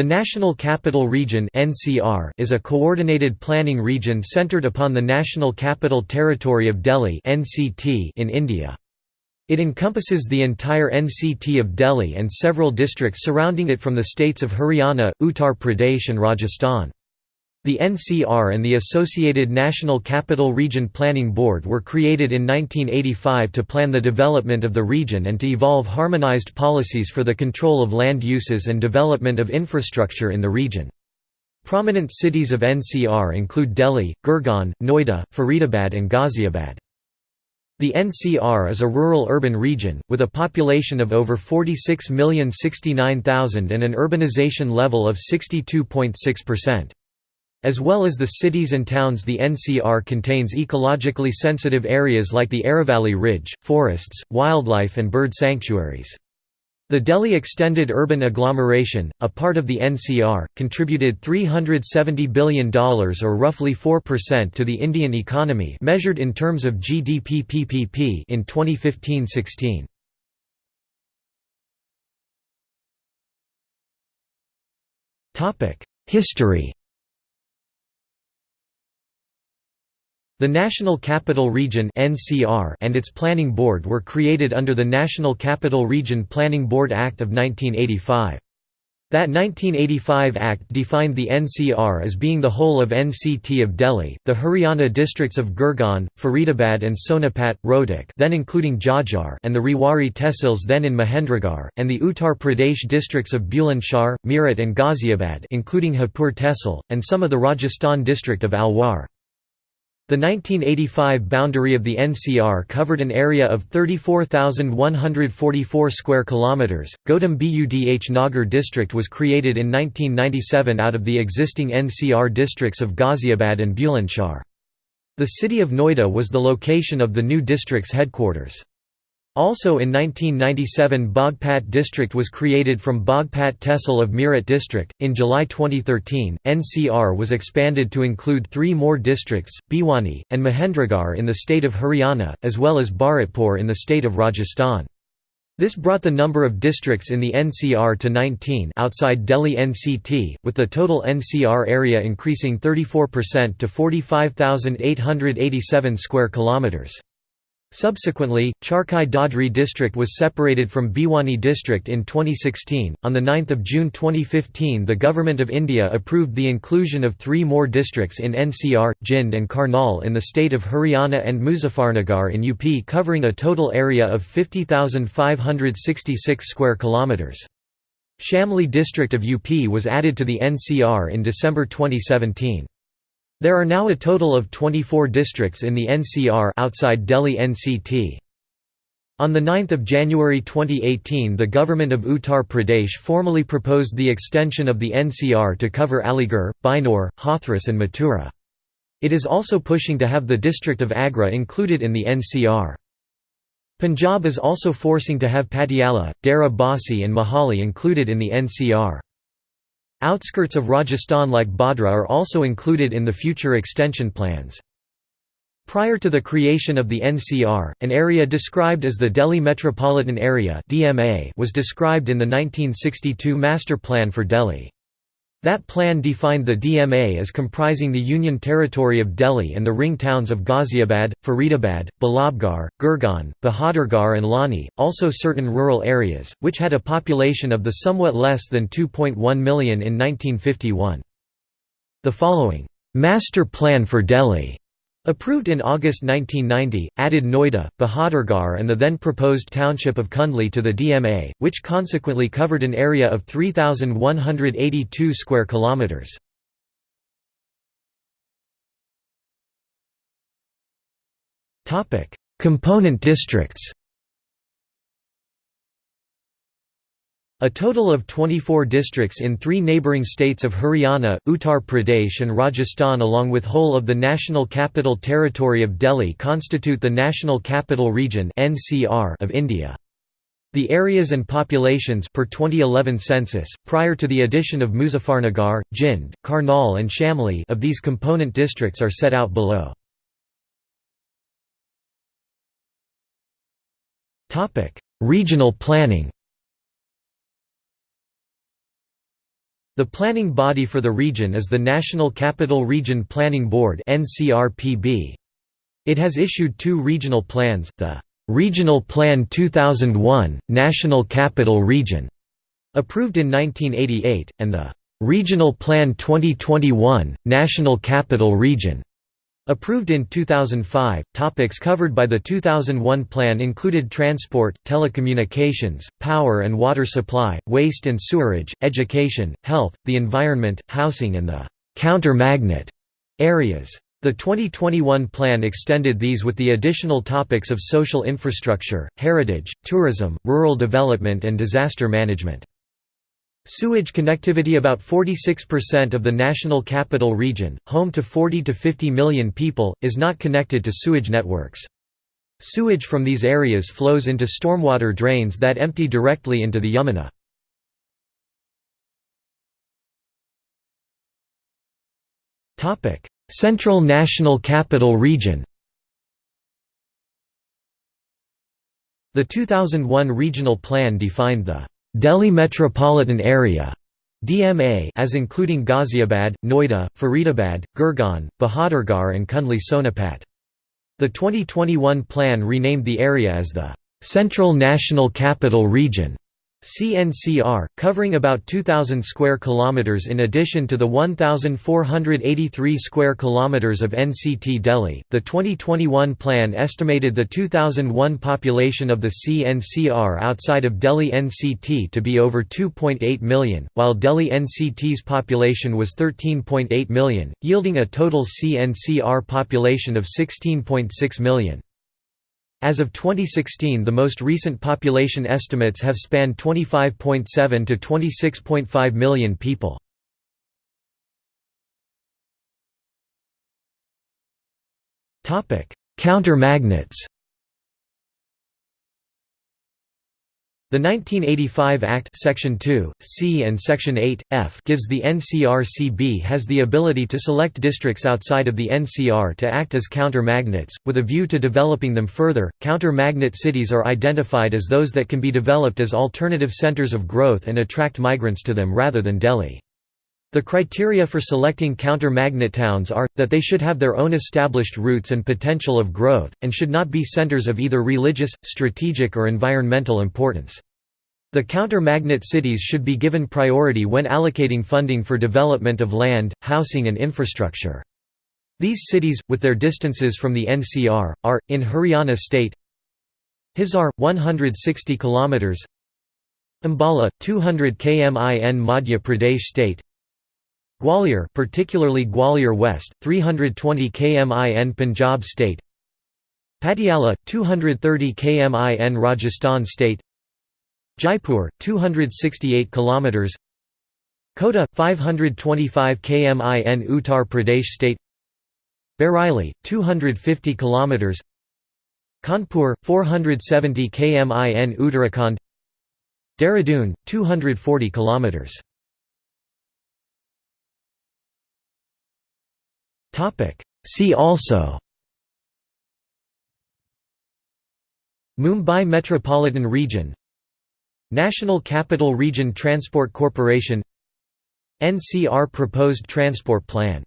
The National Capital Region (NCR) is a coordinated planning region centered upon the National Capital Territory of Delhi (NCT) in India. It encompasses the entire NCT of Delhi and several districts surrounding it from the states of Haryana, Uttar Pradesh and Rajasthan. The NCR and the associated National Capital Region Planning Board were created in 1985 to plan the development of the region and to evolve harmonized policies for the control of land uses and development of infrastructure in the region. Prominent cities of NCR include Delhi, Gurgaon, Noida, Faridabad and Ghaziabad. The NCR is a rural-urban region, with a population of over 46,069,000 and an urbanization level of 62.6%. As well as the cities and towns the NCR contains ecologically sensitive areas like the Aravalli Ridge, forests, wildlife and bird sanctuaries. The Delhi Extended Urban Agglomeration, a part of the NCR, contributed $370 billion or roughly 4% to the Indian economy measured in terms of GDP PPP in 2015-16. History The National Capital Region and its Planning Board were created under the National Capital Region Planning Board Act of 1985. That 1985 Act defined the NCR as being the whole of NCT of Delhi, the Haryana districts of Gurgaon, Faridabad and Sonipat, Rohtak then including Jhajjar and the Rewari Tehsils then in Mahendragarh, and the Uttar Pradesh districts of Bulandshahr, Meerut and Ghaziabad including Hapur Tehsil, and some of the Rajasthan district of Alwar. The 1985 boundary of the NCR covered an area of 34,144 square kilometers. Gautam Budh Nagar district was created in 1997 out of the existing NCR districts of Ghaziabad and Bulandshahr. The city of Noida was the location of the new district's headquarters. Also in 1997 Bagpat district was created from Bagpat Tehsil of Meerut district. In July 2013, NCR was expanded to include three more districts, Bhiwani, and Mahendragarh in the state of Haryana, as well as Bharatpur in the state of Rajasthan. This brought the number of districts in the NCR to 19 outside Delhi NCT, with the total NCR area increasing 34% to 45,887 square kilometers. Subsequently, Charkhi Dadri district was separated from Bhiwani district in 2016. On the 9th of June 2015, the Government of India approved the inclusion of three more districts in NCR, Jind and Karnal in the state of Haryana and Muzaffarnagar in UP covering a total area of 50,566 square kilometers. Shamli district of UP was added to the NCR in December 2017. There are now a total of 24 districts in the NCR outside Delhi NCT. On 9 January 2018 the government of Uttar Pradesh formally proposed the extension of the NCR to cover Aligarh, Bijnor, Hathras and Mathura. It is also pushing to have the district of Agra included in the NCR. Punjab is also forcing to have Patiala, Dera Basi and Mohali included in the NCR. Outskirts of Rajasthan like Badra are also included in the future extension plans. Prior to the creation of the NCR, an area described as the Delhi Metropolitan Area was described in the 1962 Master Plan for Delhi. That plan defined the DMA as comprising the Union Territory of Delhi and the ring towns of Ghaziabad, Faridabad, Ballabgarh, Gurgaon, Bahadurgarh and Loni, also certain rural areas, which had a population of the somewhat less than 2.1 million in 1951. The following, "'Master Plan for Delhi' Approved in August 1990, added Noida, Bahadurgarh and the then proposed township of Kundli to the DMA, which consequently covered an area of 3,182 square kilometres. Component districts A total of 24 districts in three neighbouring states of Haryana, Uttar Pradesh and Rajasthan along with whole of the National Capital Territory of Delhi constitute the National Capital Region of India. The areas and populations per 2011 census, prior to the addition of Muzaffarnagar, Jind, Karnal and Shamli of these component districts are set out below. Regional planning The planning body for the region is the National Capital Region Planning Board It has issued two regional plans, the Regional Plan 2001, National Capital Region, approved in 1988, and the Regional Plan 2021, National Capital Region, Approved in 2005, topics covered by the 2001 plan included transport, telecommunications, power and water supply, waste and sewerage, education, health, the environment, housing and the counter-magnet areas. The 2021 plan extended these with the additional topics of social infrastructure, heritage, tourism, rural development and disaster management. Sewage connectivity About 46% of the National Capital Region, home to 40 to 50 million people, is not connected to sewage networks. Sewage from these areas flows into stormwater drains that empty directly into the Yamuna. Central National Capital Region The 2001 regional plan defined the Delhi Metropolitan Area DMA as including Ghaziabad, Noida, Faridabad, Gurgaon, Bahadurgarh and Kundli Sonipat. The 2021 plan renamed the area as the Central National Capital Region. CNCR, covering about 2,000 square kilometers in addition to the 1,483 square kilometers of NCT Delhi. The 2021 plan estimated the 2001 population of the CNCR outside of Delhi NCT to be over 2.8 million, while Delhi NCT's population was 13.8 million, yielding a total CNCR population of 16.6 million. As of 2016 the most recent population estimates have spanned 25.7 to 26.5 million people. Counter-magnets The 1985 Act Section 2, C and Section 8, F gives the NCRPB has the ability to select districts outside of the NCR to act as counter-magnets, with a view to developing them further. Counter-magnet cities are identified as those that can be developed as alternative centers of growth and attract migrants to them rather than Delhi. The criteria for selecting counter-magnet towns are, that they should have their own established roots and potential of growth, and should not be centers of either religious, strategic or environmental importance. The counter-magnet cities should be given priority when allocating funding for development of land, housing and infrastructure. These cities, with their distances from the NCR, are, in Haryana state Hisar, 160 km Ambala, 200 km in Madhya Pradesh state Gwalior particularly Gwalior West, 320 km in Punjab state. Patiala, 230 km in Rajasthan state. Jaipur, 268 km Kota, 525 km in Uttar Pradesh state. Bareilly, 250 km Kanpur, 470 km in Uttarakhand. Dehradun, 240 km See also Mumbai Metropolitan Region National Capital Region Transport Corporation NCR Proposed Transport Plan